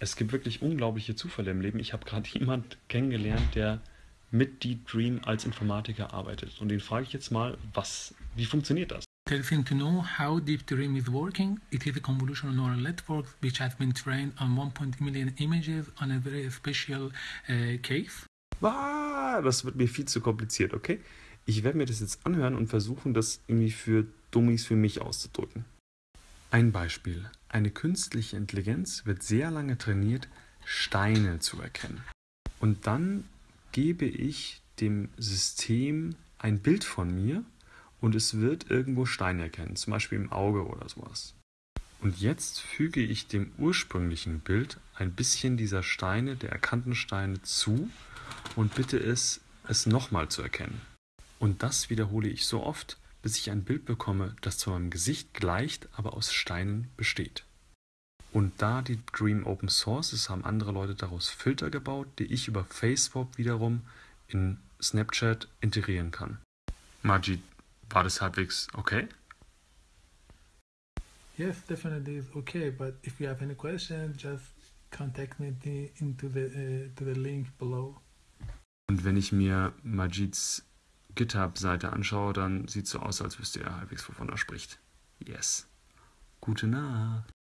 Es gibt wirklich unglaubliche Zufälle im Leben. Ich habe gerade jemand kennengelernt, der mit Deep Dream als Informatiker arbeitet. Und den frage ich jetzt mal, was, wie funktioniert das? Interesting to know how Deep Dream is working. It is a convolutional neural network which has been trained on 1.0 million images on a very special uh, case. Ah, das wird mir viel zu kompliziert, okay? Ich werde mir das jetzt anhören und versuchen, das irgendwie für Dummies für mich auszudrücken. Ein Beispiel. Eine künstliche Intelligenz wird sehr lange trainiert, Steine zu erkennen. Und dann gebe ich dem System ein Bild von mir und es wird irgendwo Steine erkennen, zum Beispiel im Auge oder sowas. Und jetzt füge ich dem ursprünglichen Bild ein bisschen dieser Steine, der erkannten Steine zu und bitte es, es nochmal zu erkennen. Und das wiederhole ich so oft, bis ich ein Bild bekomme, das zu meinem Gesicht gleicht, aber aus Steinen besteht. Und da die Dream Open Source ist, haben andere Leute daraus Filter gebaut, die ich über Facebook wiederum in Snapchat integrieren kann. Majid, war das halbwegs okay? Yes, definitely is okay. But if you have any questions, just contact me into the uh, to the link below. Und wenn ich mir Majids GitHub-Seite anschaue, dann sieht es so aus, als wüsste er halbwegs, wovon er spricht. Yes. Gute Nacht.